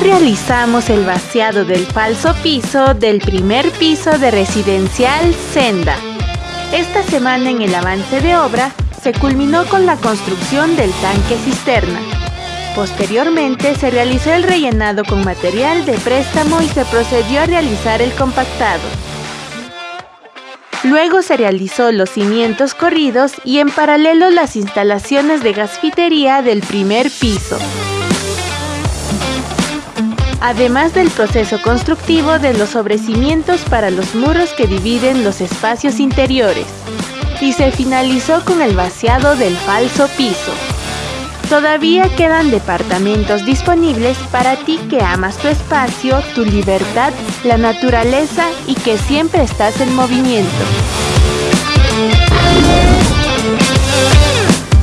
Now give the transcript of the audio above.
realizamos el vaciado del falso piso del primer piso de residencial Senda. Esta semana en el avance de obra se culminó con la construcción del tanque cisterna. Posteriormente se realizó el rellenado con material de préstamo y se procedió a realizar el compactado. Luego se realizó los cimientos corridos y en paralelo las instalaciones de gasfitería del primer piso además del proceso constructivo de los sobrecimientos para los muros que dividen los espacios interiores, y se finalizó con el vaciado del falso piso. Todavía quedan departamentos disponibles para ti que amas tu espacio, tu libertad, la naturaleza y que siempre estás en movimiento.